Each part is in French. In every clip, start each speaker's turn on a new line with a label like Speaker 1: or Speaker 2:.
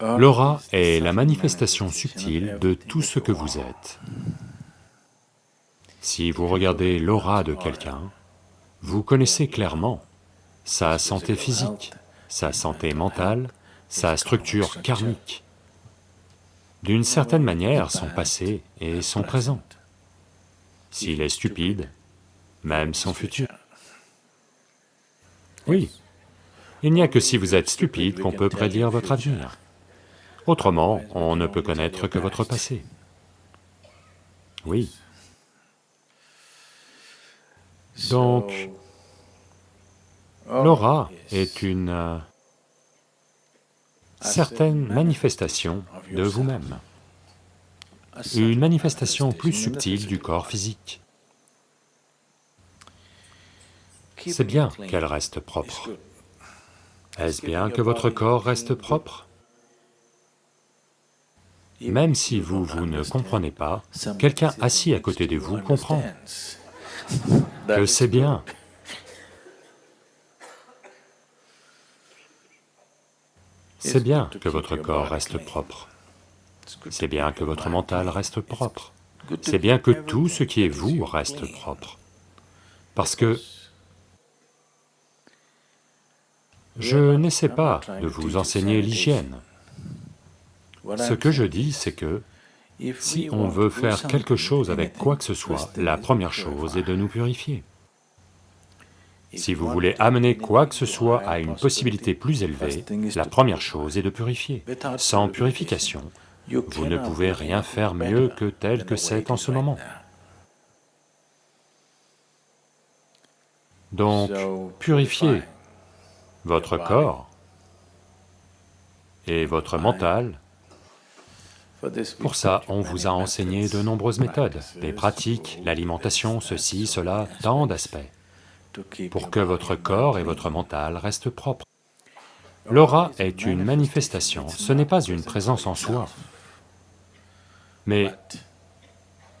Speaker 1: L'aura est la manifestation subtile de tout ce que vous êtes. Si vous regardez l'aura de quelqu'un, vous connaissez clairement sa santé physique, sa santé mentale, sa structure karmique, d'une certaine manière son passé et son présent. S'il est stupide, même son futur. Oui, il n'y a que si vous êtes stupide qu'on peut prédire votre avenir. Autrement, on ne peut connaître que votre passé. Oui. Donc, l'aura est une euh, certaine manifestation de vous-même, une manifestation plus subtile du corps physique. C'est bien qu'elle reste propre. Est-ce bien que votre corps reste propre? Même si vous, vous ne comprenez pas, quelqu'un assis à côté de vous comprend que c'est bien. C'est bien que votre corps reste propre. C'est bien que votre mental reste propre. C'est bien que tout ce qui est vous reste propre. Parce que je n'essaie pas de vous enseigner l'hygiène. Ce que je dis, c'est que si on veut faire quelque chose avec quoi que ce soit, la première chose est de nous purifier. Si vous voulez amener quoi que ce soit à une possibilité plus élevée, la première chose est de purifier. Sans purification, vous ne pouvez rien faire mieux que tel que c'est en ce moment. Donc, purifiez votre corps et votre mental pour ça, on vous a enseigné de nombreuses méthodes, des pratiques, l'alimentation, ceci, cela, tant d'aspects, pour que votre corps et votre mental restent propres. L'aura est une manifestation, ce n'est pas une présence en soi. Mais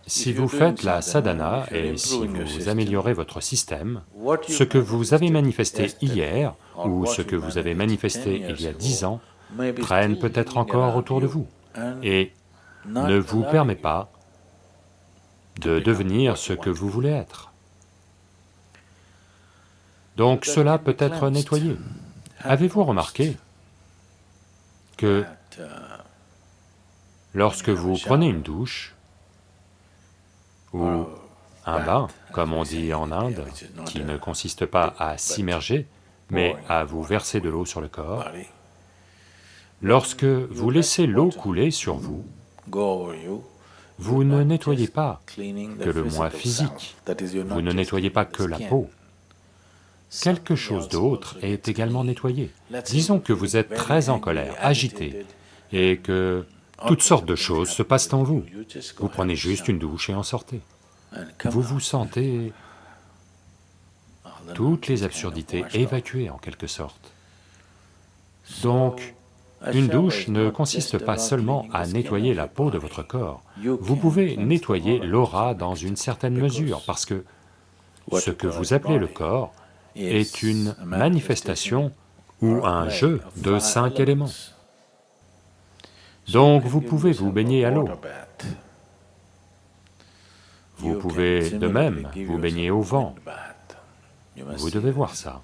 Speaker 1: si vous faites la sadhana et si vous améliorez votre système, ce que vous avez manifesté hier ou ce que vous avez manifesté il y a dix ans prennent peut-être encore autour de vous et ne vous permet pas de devenir ce que vous voulez être. Donc cela peut être nettoyé. Avez-vous remarqué que lorsque vous prenez une douche ou un bain, comme on dit en Inde, qui ne consiste pas à s'immerger, mais à vous verser de l'eau sur le corps, Lorsque vous laissez l'eau couler sur vous, vous ne nettoyez pas que le moi physique, vous ne nettoyez pas que la peau. Quelque chose d'autre est également nettoyé. Disons que vous êtes très en colère, agité, et que toutes sortes de choses se passent en vous. Vous prenez juste une douche et en sortez. Vous vous sentez toutes les absurdités évacuées en quelque sorte. Donc, une douche ne consiste pas seulement à nettoyer la peau de votre corps, vous pouvez nettoyer l'aura dans une certaine mesure, parce que ce que vous appelez le corps est une manifestation ou un jeu de cinq éléments. Donc vous pouvez vous baigner à l'eau. Vous pouvez de même vous baigner au vent. Vous devez voir ça.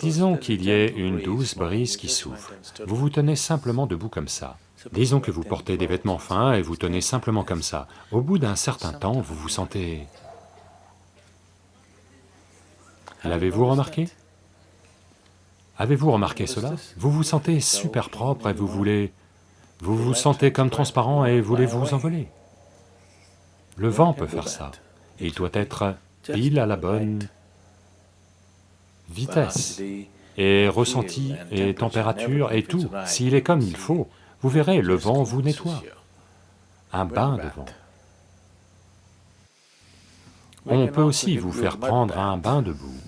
Speaker 1: Disons qu'il y ait une douce brise qui souffle, vous vous tenez simplement debout comme ça. Disons que vous portez des vêtements fins et vous tenez simplement comme ça. Au bout d'un certain temps, vous vous sentez... L'avez-vous remarqué? Avez-vous remarqué cela? Vous vous sentez super propre et vous voulez... Vous vous sentez comme transparent et voulez vous envoler? Le vent peut faire ça. Il doit être pile à la bonne vitesse et ressenti et température et tout, s'il est comme il faut, vous verrez, le vent vous nettoie. Un bain de vent. On peut aussi vous faire prendre un bain de boue.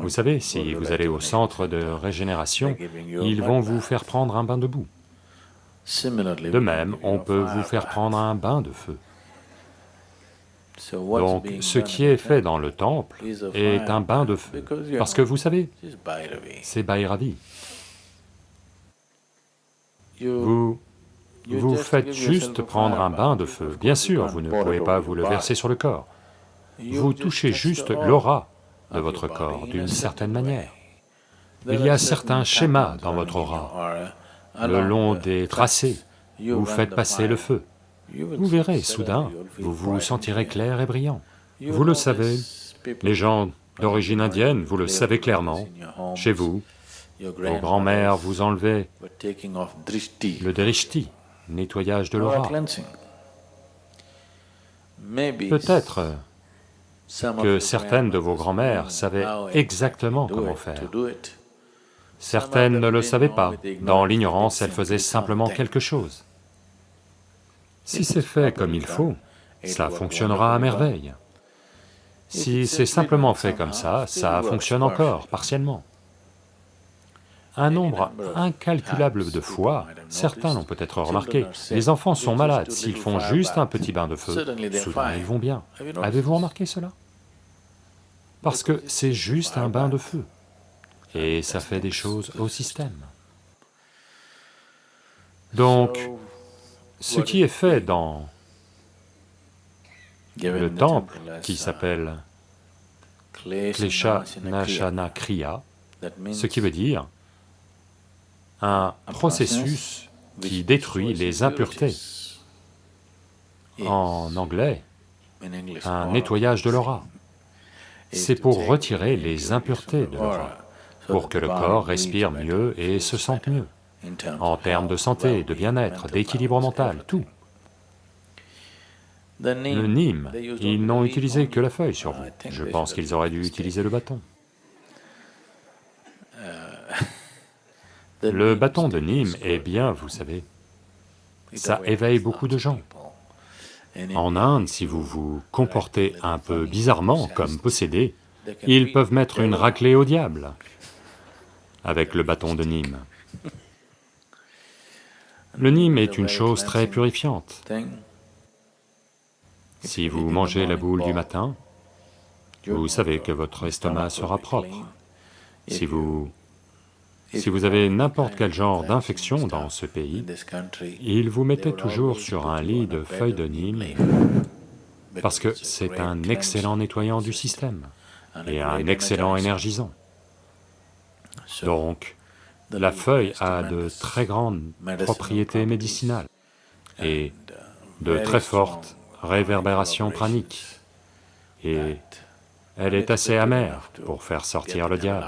Speaker 1: Vous savez, si vous allez au centre de régénération, ils vont vous faire prendre un bain de boue. De même, on peut vous faire prendre un bain de feu. Donc, ce qui est fait dans le temple est un bain de feu, parce que vous savez, c'est Bhairavi. Vous... vous faites juste prendre un bain de feu, bien sûr, vous ne pouvez pas vous le verser sur le corps. Vous touchez juste l'aura de votre corps, d'une certaine manière. Il y a certains schémas dans votre aura, le long des tracés, vous faites passer le feu. Vous verrez, soudain, vous vous sentirez clair et brillant. Vous le savez, les gens d'origine indienne, vous le savez clairement, chez vous, vos grands-mères vous enlevaient le drishti, nettoyage de l'aura. Peut-être que certaines de vos grands-mères savaient exactement comment faire. Certaines ne le savaient pas, dans l'ignorance elles faisaient simplement quelque chose. Si c'est fait comme il faut, ça fonctionnera à merveille. Si c'est simplement fait comme ça, ça fonctionne encore, partiellement. Un nombre incalculable de fois, certains l'ont peut-être remarqué, les enfants sont malades, s'ils font juste un petit bain de feu, soudain ils vont bien. Avez-vous remarqué cela? Parce que c'est juste un bain de feu, et ça fait des choses au système. Donc, ce qui est fait dans le temple qui s'appelle Klesha Nashana Kriya, ce qui veut dire un processus qui détruit les impuretés. En anglais, un nettoyage de l'aura. C'est pour retirer les impuretés de l'aura, pour que le corps respire mieux et se sente mieux, en termes de santé, de bien-être, d'équilibre mental, tout. Le Nîmes, ils n'ont utilisé que la feuille sur vous. Je pense qu'ils auraient dû utiliser le bâton. Le bâton de Nîmes est bien, vous savez, ça éveille beaucoup de gens. En Inde, si vous vous comportez un peu bizarrement comme possédé, ils peuvent mettre une raclée au diable avec le bâton de Nîmes. Le Nîmes est une chose très purifiante. Si vous mangez la boule du matin, vous savez que votre estomac sera propre. Si vous... Si vous avez n'importe quel genre d'infection dans ce pays, ils vous mettaient toujours sur un lit de feuilles de Nîmes, parce que c'est un excellent nettoyant du système et un excellent énergisant. Donc, la feuille a de très grandes propriétés médicinales et de très fortes réverbération pranique, et elle est assez amère pour faire sortir le diable.